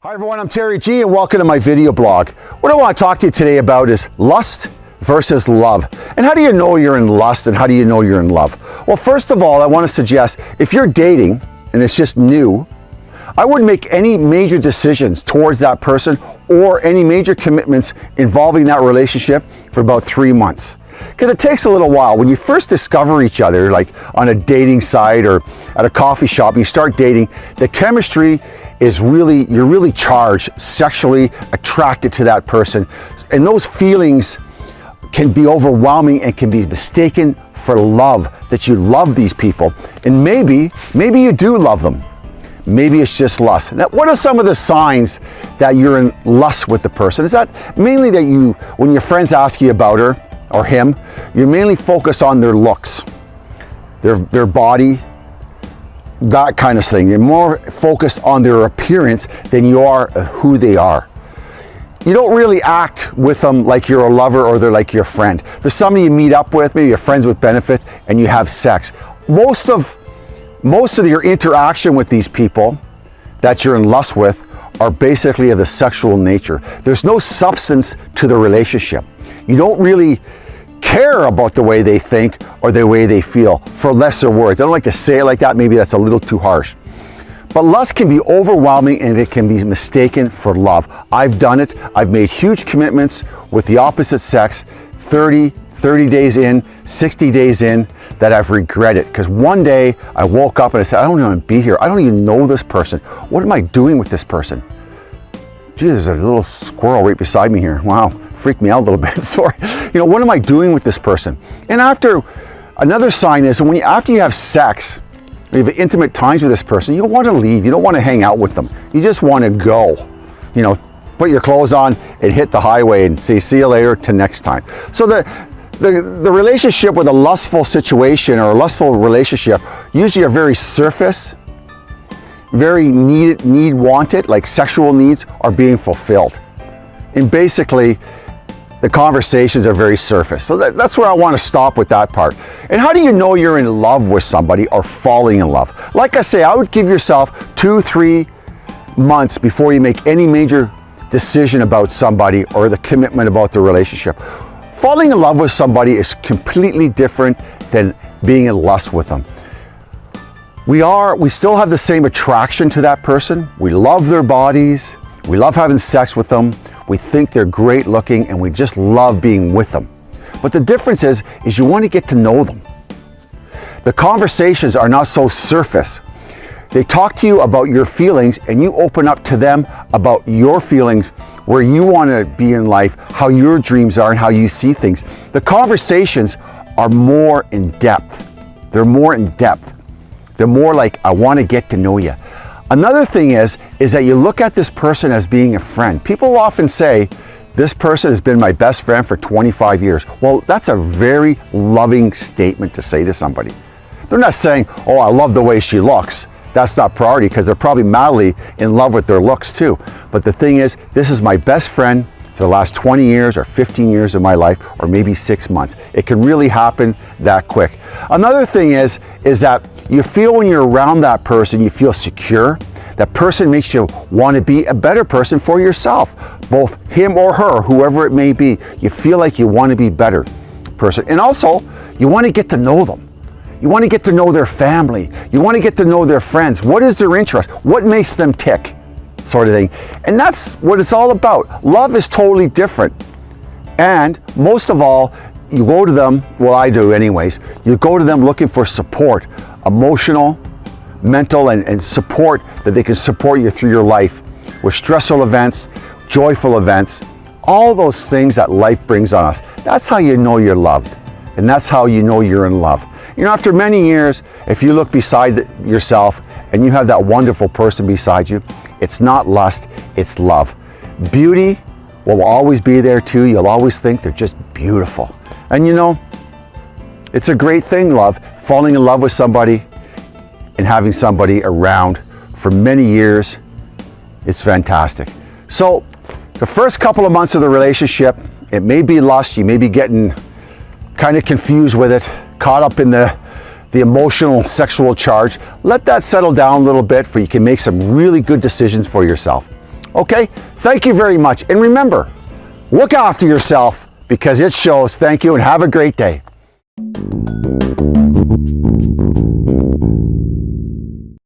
Hi everyone, I'm Terry G and welcome to my video blog. What I want to talk to you today about is lust versus love. And how do you know you're in lust and how do you know you're in love? Well, first of all, I want to suggest if you're dating and it's just new, I wouldn't make any major decisions towards that person or any major commitments involving that relationship for about three months. Because it takes a little while. When you first discover each other, like on a dating site or at a coffee shop, you start dating, the chemistry is really, you're really charged, sexually attracted to that person. And those feelings can be overwhelming and can be mistaken for love, that you love these people. And maybe, maybe you do love them. Maybe it's just lust. Now, what are some of the signs that you're in lust with the person? Is that mainly that you, when your friends ask you about her or him, you're mainly focused on their looks, their, their body, that kind of thing. You're more focused on their appearance than you are who they are. You don't really act with them like you're a lover or they're like your friend. There's somebody you meet up with, maybe you're friends with benefits, and you have sex. Most of, most of your interaction with these people that you're in lust with are basically of the sexual nature. There's no substance to the relationship. You don't really care about the way they think or the way they feel for lesser words. I don't like to say it like that. Maybe that's a little too harsh. But lust can be overwhelming and it can be mistaken for love. I've done it. I've made huge commitments with the opposite sex 30, 30 days in, 60 days in, that I've regretted. Because one day I woke up and I said, I don't even want to be here. I don't even know this person. What am I doing with this person? Geez, there's a little squirrel right beside me here. Wow, freaked me out a little bit, sorry. You know, what am I doing with this person? And after, another sign is when you, after you have sex, you have intimate times with this person, you don't want to leave, you don't want to hang out with them. You just want to go. You know, put your clothes on and hit the highway and say, see you later to next time. So the, the, the relationship with a lustful situation or a lustful relationship usually are very surface, very need, need wanted, like sexual needs, are being fulfilled. And basically, the conversations are very surface. So that, that's where I want to stop with that part. And how do you know you're in love with somebody or falling in love? Like I say, I would give yourself two, three months before you make any major decision about somebody or the commitment about the relationship. Falling in love with somebody is completely different than being in lust with them we are, we still have the same attraction to that person. We love their bodies. We love having sex with them. We think they're great looking and we just love being with them. But the difference is, is you want to get to know them. The conversations are not so surface. They talk to you about your feelings and you open up to them about your feelings, where you want to be in life, how your dreams are and how you see things. The conversations are more in depth. They're more in depth the more like I want to get to know you. Another thing is, is that you look at this person as being a friend. People often say, this person has been my best friend for 25 years. Well, that's a very loving statement to say to somebody. They're not saying, oh, I love the way she looks. That's not priority because they're probably madly in love with their looks too. But the thing is, this is my best friend for the last 20 years or 15 years of my life or maybe six months. It can really happen that quick. Another thing is, is that you feel when you're around that person, you feel secure. That person makes you want to be a better person for yourself, both him or her, whoever it may be. You feel like you want to be better person. And also, you want to get to know them. You want to get to know their family. You want to get to know their friends. What is their interest? What makes them tick? sort of thing. And that's what it's all about. Love is totally different. And most of all, you go to them, well I do anyways, you go to them looking for support, emotional, mental, and, and support that they can support you through your life with stressful events, joyful events, all those things that life brings on us. That's how you know you're loved. And that's how you know you're in love. You know, after many years, if you look beside yourself and you have that wonderful person beside you, it's not lust, it's love. Beauty will always be there too. You'll always think they're just beautiful. And you know, it's a great thing, love, falling in love with somebody and having somebody around for many years. It's fantastic. So the first couple of months of the relationship, it may be lust. You may be getting kind of confused with it, caught up in the, the emotional sexual charge. Let that settle down a little bit for you can make some really good decisions for yourself. Okay, thank you very much. And remember, look after yourself because it shows. Thank you and have a great day. Thank you.